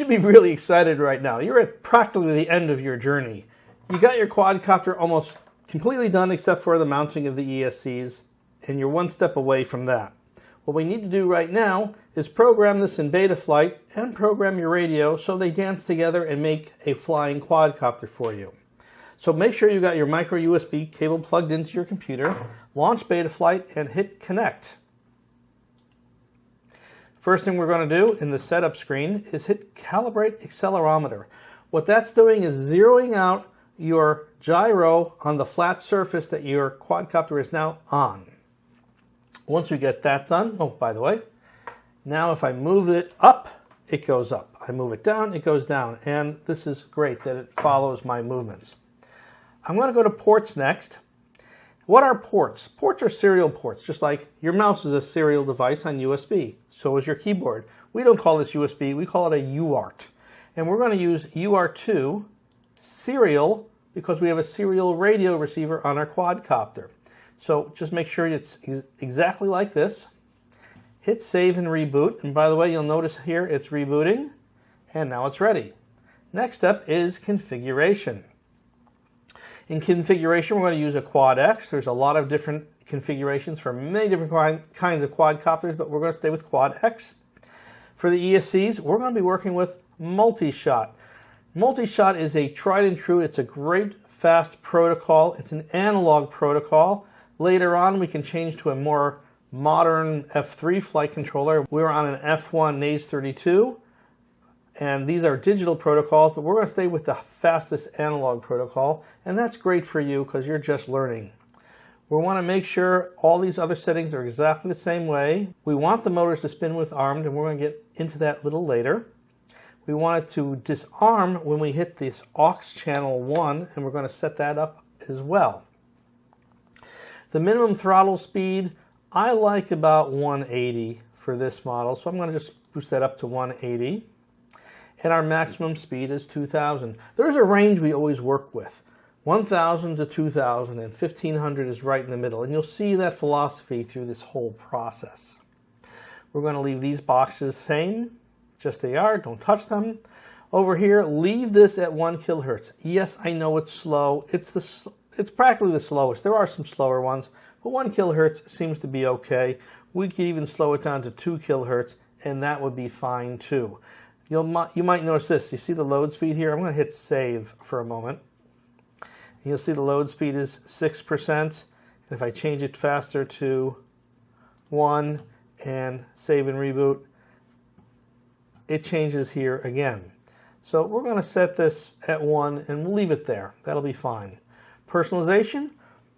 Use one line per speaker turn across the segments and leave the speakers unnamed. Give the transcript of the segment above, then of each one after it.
should be really excited right now. You're at practically the end of your journey. You got your quadcopter almost completely done except for the mounting of the ESCs, and you're one step away from that. What we need to do right now is program this in Betaflight and program your radio so they dance together and make a flying quadcopter for you. So make sure you got your micro USB cable plugged into your computer, launch Betaflight and hit connect. First thing we're going to do in the setup screen is hit calibrate accelerometer. What that's doing is zeroing out your gyro on the flat surface that your quadcopter is now on. Once we get that done, oh, by the way, now if I move it up, it goes up. I move it down, it goes down. And this is great that it follows my movements. I'm going to go to ports next. What are ports? Ports are serial ports, just like your mouse is a serial device on USB. So is your keyboard. We don't call this USB, we call it a UART. And we're going to use UART2 serial because we have a serial radio receiver on our quadcopter. So just make sure it's exactly like this. Hit save and reboot. And by the way, you'll notice here it's rebooting and now it's ready. Next step is configuration. In configuration, we're going to use a Quad X. There's a lot of different configurations for many different kinds of quadcopters, but we're going to stay with Quad X. For the ESCs, we're going to be working with multi-shot. Multi-shot is a tried and true, it's a great fast protocol. It's an analog protocol. Later on, we can change to a more modern F3 flight controller. We were on an F1 Naze 32, and these are digital protocols, but we're going to stay with the fastest analog protocol, and that's great for you because you're just learning. We want to make sure all these other settings are exactly the same way. We want the motors to spin with armed, and we're going to get into that a little later. We want it to disarm when we hit this aux channel 1, and we're going to set that up as well. The minimum throttle speed, I like about 180 for this model, so I'm going to just boost that up to 180. And our maximum speed is 2,000. There's a range we always work with. 1,000 to 2,000 and 1,500 is right in the middle. And you'll see that philosophy through this whole process. We're going to leave these boxes same, just they are, don't touch them. Over here, leave this at 1 kilohertz. Yes, I know it's slow. It's the it's practically the slowest. There are some slower ones, but 1 kilohertz seems to be okay. We could even slow it down to 2 kilohertz, and that would be fine too. You'll, you might notice this. You see the load speed here? I'm going to hit save for a moment. You'll see the load speed is 6%. And if I change it faster to 1 and save and reboot, it changes here again. So we're going to set this at 1 and we'll leave it there. That'll be fine. Personalization,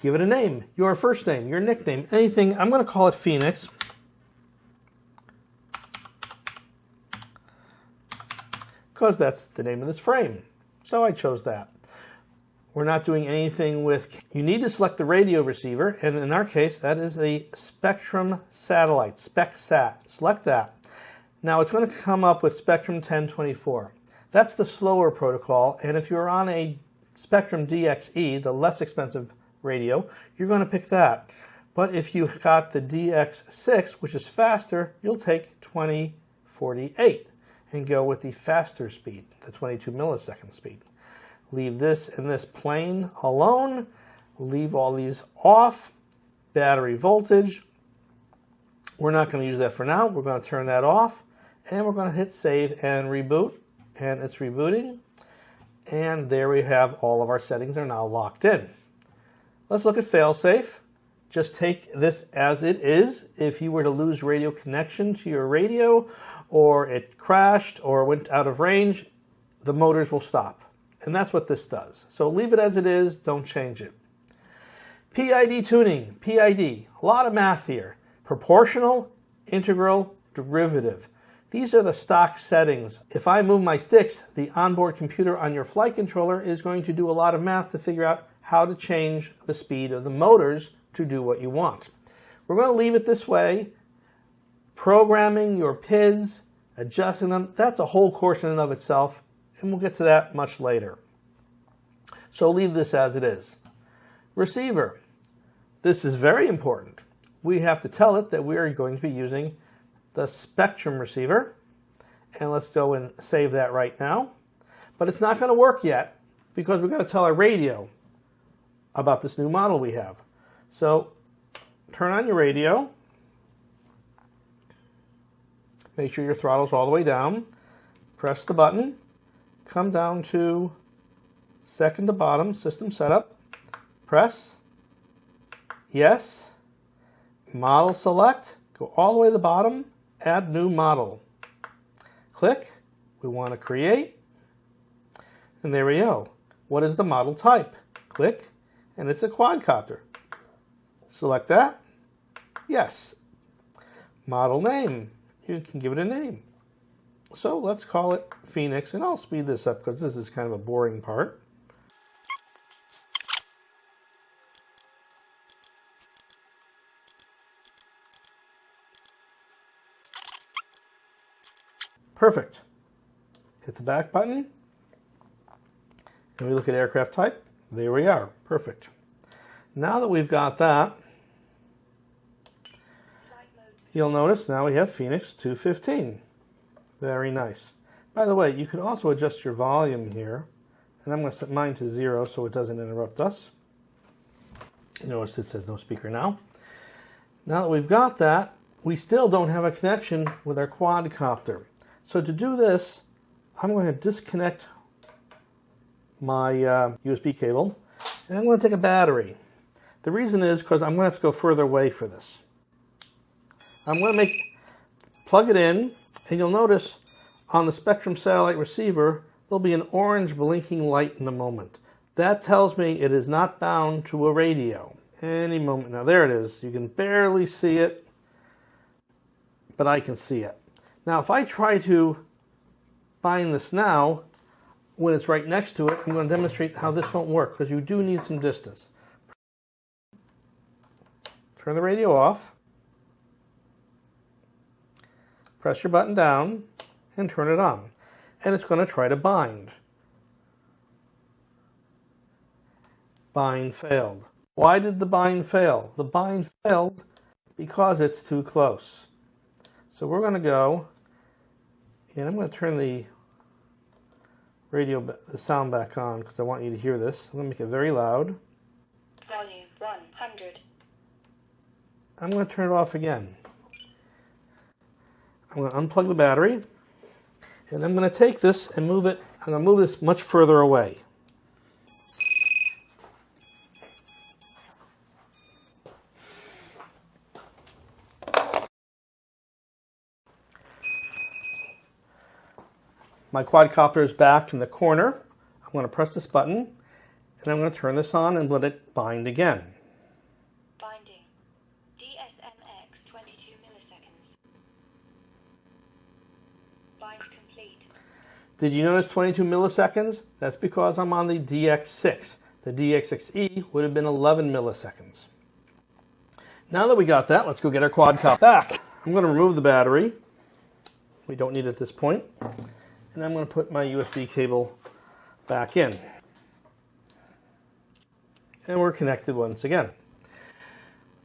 give it a name, your first name, your nickname, anything. I'm going to call it Phoenix. Because that's the name of this frame. So I chose that. We're not doing anything with, you need to select the radio receiver, and in our case, that is the Spektrum satellite, SpecSat. Select that. Now it's going to come up with Spektrum 1024. That's the slower protocol, and if you're on a Spektrum DXE, the less expensive radio, you're going to pick that. But if you got the DX6, which is faster, you'll take 2048 and go with the faster speed, the 22 millisecond speed. Leave this and this plane alone. Leave all these off. Battery voltage. We're not going to use that for now. We're going to turn that off. And we're going to hit save and reboot. And it's rebooting. And there we have all of our settings are now locked in. Let's look at failsafe. Just take this as it is. If you were to lose radio connection to your radio or it crashed or went out of range, the motors will stop. And that's what this does. So leave it as it is, don't change it. PID tuning, PID, a lot of math here. Proportional, integral, derivative. These are the stock settings. If I move my sticks, the onboard computer on your flight controller is going to do a lot of math to figure out how to change the speed of the motors to do what you want. We're going to leave it this way. Programming your PIDs, adjusting them, that's a whole course in and of itself, and we'll get to that much later. So leave this as it is. Receiver. This is very important. We have to tell it that we are going to be using the spectrum receiver. And let's go and save that right now. But it's not going to work yet because we've got to tell our radio about this new model we have. So turn on your radio. Make sure your throttle's all the way down. Press the button. Come down to second to bottom, system setup. Press. Yes. Model select. Go all the way to the bottom. Add new model. Click. We want to create. And there we go. What is the model type? Click. And it's a quadcopter. Select that. Yes. Model name. You can give it a name. So let's call it Phoenix, and I'll speed this up because this is kind of a boring part. Perfect. Hit the back button, and we look at aircraft type. There we are. Perfect. Now that we've got that, you'll notice now we have Phoenix 215. Very nice. By the way, you could also adjust your volume here. And I'm going to set mine to zero so it doesn't interrupt us. Notice it says no speaker now. Now that we've got that, we still don't have a connection with our quadcopter. So to do this, I'm going to disconnect my uh, USB cable and I'm going to take a battery. The reason is because I'm going to have to go further away for this. I'm going to make plug it in and you'll notice on the Spektrum satellite receiver there'll be an orange blinking light in a moment. That tells me it is not bound to a radio. Any moment. Now there it is. You can barely see it, but I can see it. Now if I try to bind this now, when it's right next to it, I'm going to demonstrate how this won't work because you do need some distance. Turn the radio off. Press your button down and turn it on. And it's going to try to bind. Bind failed. Why did the bind fail? The bind failed because it's too close. So we're going to go, and I'm going to turn the radio, the sound back on because I want you to hear this. I'm going to make it very loud.
Volume 100.
I'm going to turn it off again. I'm going to unplug the battery and I'm going to take this and move it, I'm going to move this much further away. My quadcopter is back in the corner. I'm going to press this button and I'm going to turn this on and let it bind again.
Binding. DSMX 22 milliseconds. Bind complete.
Did you notice 22 milliseconds? That's because I'm on the DX6. The DX6E would have been 11 milliseconds. Now that we got that, let's go get our quadcopter back. I'm going to remove the battery. We don't need it at this point and I'm going to put my USB cable back in. And we're connected once again.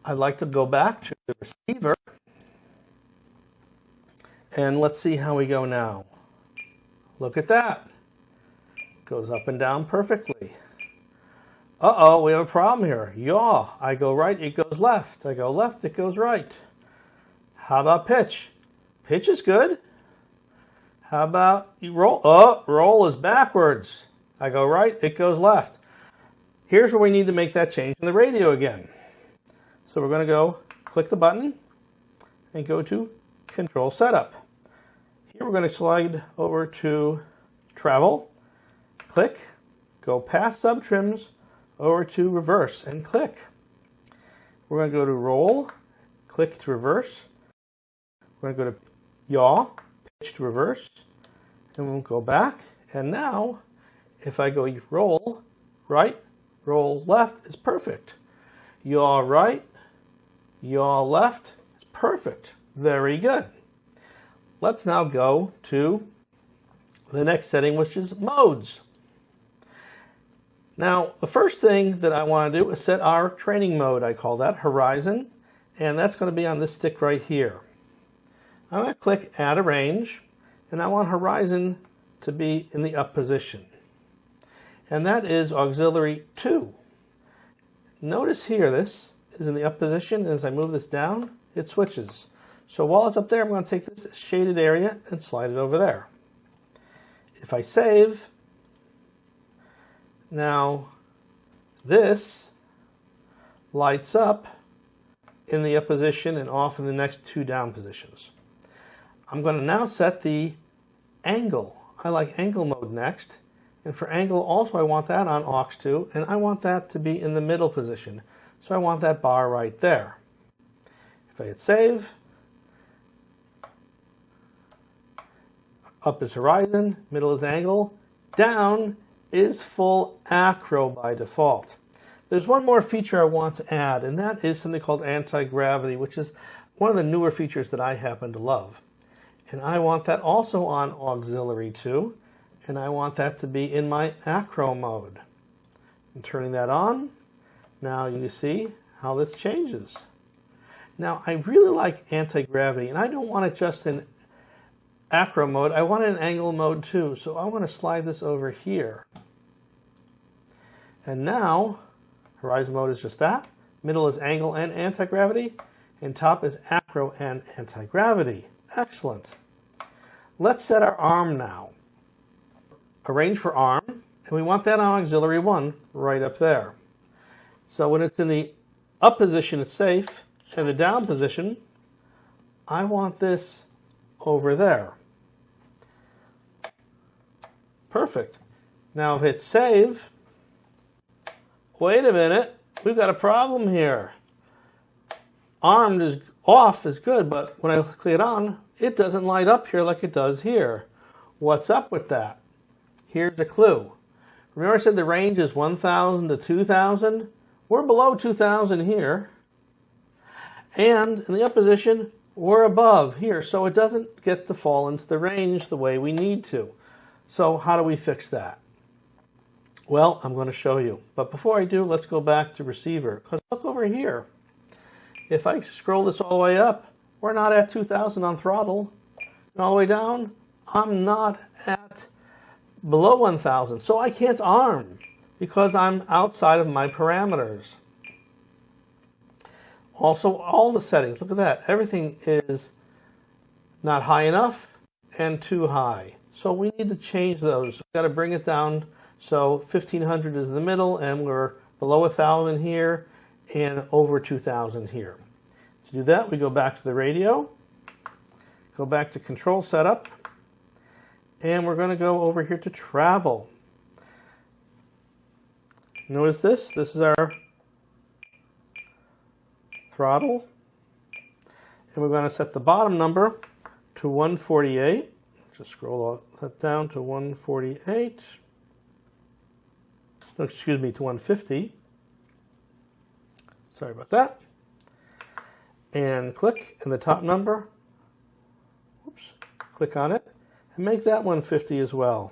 I'd like to go back to the receiver and let's see how we go now. Look at that. Goes up and down perfectly. Uh-oh, we have a problem here. Yaw, I go right, it goes left. I go left, it goes right. How about pitch? Pitch is good. How about you roll? Oh, roll is backwards. I go right, it goes left. Here's where we need to make that change in the radio again. So we're going to go click the button and go to control setup. Here we're going to slide over to travel, click, go past sub trims over to reverse and click. We're going to go to roll, click to reverse. We're going to go to yaw, pitch to reverse and we'll go back and now if I go roll right roll left is perfect yaw right yaw left is perfect very good let's now go to the next setting which is modes now the first thing that I want to do is set our training mode I call that horizon and that's going to be on this stick right here I'm going to click add a range and I want horizon to be in the up position. And that is auxiliary 2. Notice here this is in the up position. And as I move this down, it switches. So while it's up there, I'm going to take this shaded area and slide it over there. If I save, now this lights up in the up position and off in the next two down positions. I'm going to now set the angle. I like angle mode next. And for angle also I want that on aux 2 and I want that to be in the middle position. So I want that bar right there. If I hit save, up is horizon, middle is angle, down is full acro by default. There's one more feature I want to add, and that is something called anti-gravity, which is one of the newer features that I happen to love. And I want that also on auxiliary 2, and I want that to be in my acro mode. I'm turning that on. Now you see how this changes. Now I really like anti-gravity, and I don't want it just in acro mode. I want an angle mode too, so I want to slide this over here. And now Horizon mode is just that. Middle is angle and anti-gravity. And top is acro and anti-gravity. Excellent. Let's set our arm now. Arrange for arm, and we want that on auxiliary 1 right up there. So when it's in the up position, it's safe, and the down position, I want this over there. Perfect. Now if it's save, wait a minute, we've got a problem here. Armed is off is good, but when I click it on, it doesn't light up here like it does here. What's up with that? Here's a clue. Remember I said the range is 1,000 to 2,000? We're below 2,000 here. And in the up position, we're above here, so it doesn't get to fall into the range the way we need to. So how do we fix that? Well, I'm going to show you. But before I do, let's go back to receiver. Because look over here. If I scroll this all the way up, we're not at 2,000 on throttle. And all the way down, I'm not at below 1,000. So I can't arm because I'm outside of my parameters. Also, all the settings, look at that. Everything is not high enough and too high. So we need to change those. We've got to bring it down so 1500 is in the middle and we're below 1000 here and over 2000 here. To do that, we go back to the radio, go back to control setup, and we're going to go over here to travel. Notice this, this is our throttle. And we're going to set the bottom number to 148. Just scroll that down to 148 excuse me, to 150. Sorry about that. And click in the top number. Oops, click on it and make that 150 as well.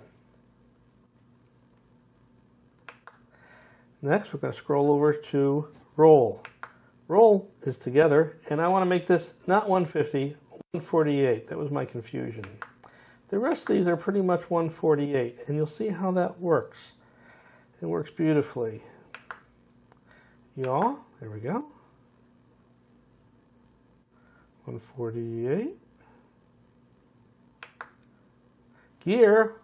Next, we're going to scroll over to roll. Roll is together, and I want to make this not 150, 148. That was my confusion. The rest of these are pretty much 148, and you'll see how that works. It works beautifully. Yaw, there we go. 148. Gear,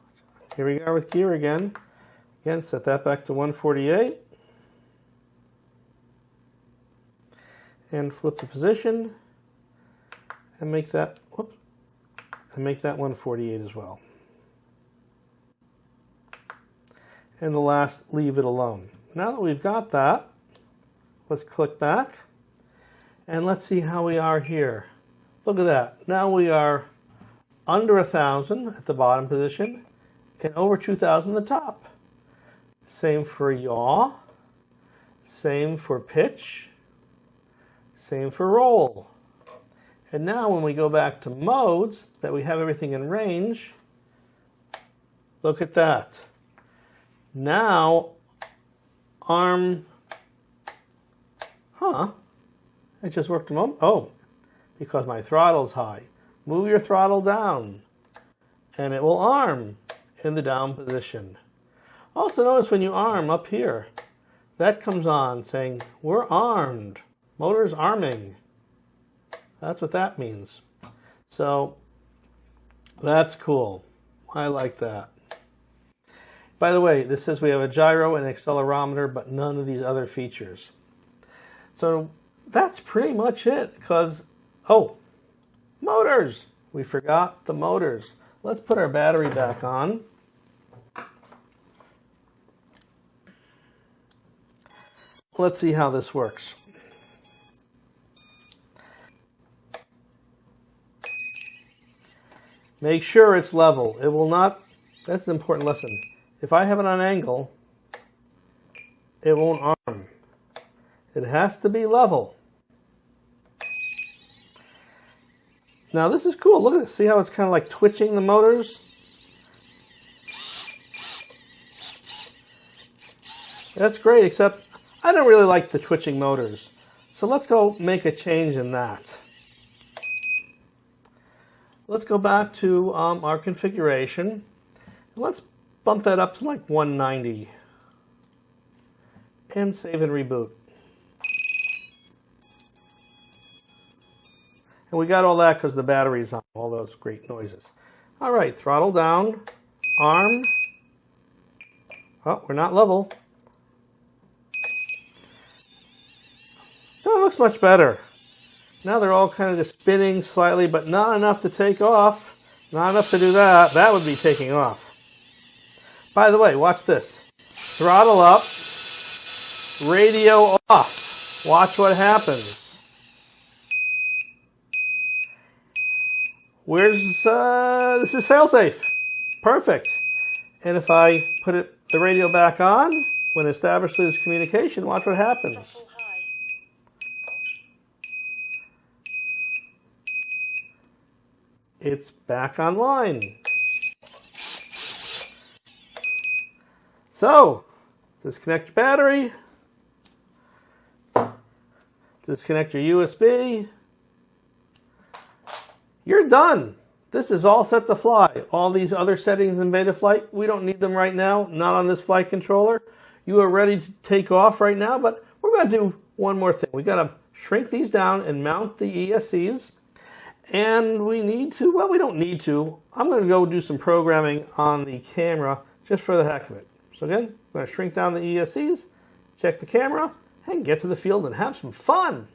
here we are with gear again. Again, set that back to 148. And flip the position and make that, and make that 148 as well. and the last leave it alone. Now that we've got that, let's click back and let's see how we are here. Look at that. Now we are under a thousand at the bottom position and over 2,000 at the top. Same for yaw, same for pitch, same for roll. And now when we go back to modes that we have everything in range, look at that. Now, arm, huh, it just worked a moment. Oh, because my throttle's high. Move your throttle down. and it will arm in the down position. Also notice when you arm up here, that comes on saying we're armed, motor's arming. That's what that means. So that's cool. I like that. By the way, this says we have a gyro and accelerometer, but none of these other features. So that's pretty much it because, oh, motors. We forgot the motors. Let's put our battery back on. Let's see how this works. Make sure it's level. It will not, that's an important lesson. If I have it on angle, it won't arm. It has to be level. Now this is cool. Look at this. See how it's kind of like twitching the motors? That's great, except I don't really like the twitching motors. So let's go make a change in that. Let's go back to um, our configuration. Let's bump that up to like 190 and save and reboot. And we got all that because the battery's on, all those great noises. All right, throttle down, arm. Oh, we're not level. That looks much better. Now they're all kind of just spinning slightly, but not enough to take off. Not enough to do that. That would be taking off. By the way, watch this. Throttle up, radio off. Watch what happens. Where's, uh, this is failsafe. Perfect. And if I put it, the radio back on, when established establishes communication, watch what happens.
Full high.
It's back online. So, disconnect your battery. Disconnect your USB. You're done. This is all set to fly. All these other settings in Betaflight, we don't need them right now, not on this flight controller. You are ready to take off right now, but we're going to do one more thing. we got to shrink these down and mount the ESCs. And we need to, well, we don't need to. I'm going to go do some programming on the camera just for the heck of it. So again, I'm going to shrink down the ESCs, check the camera, and get to the field and have some fun.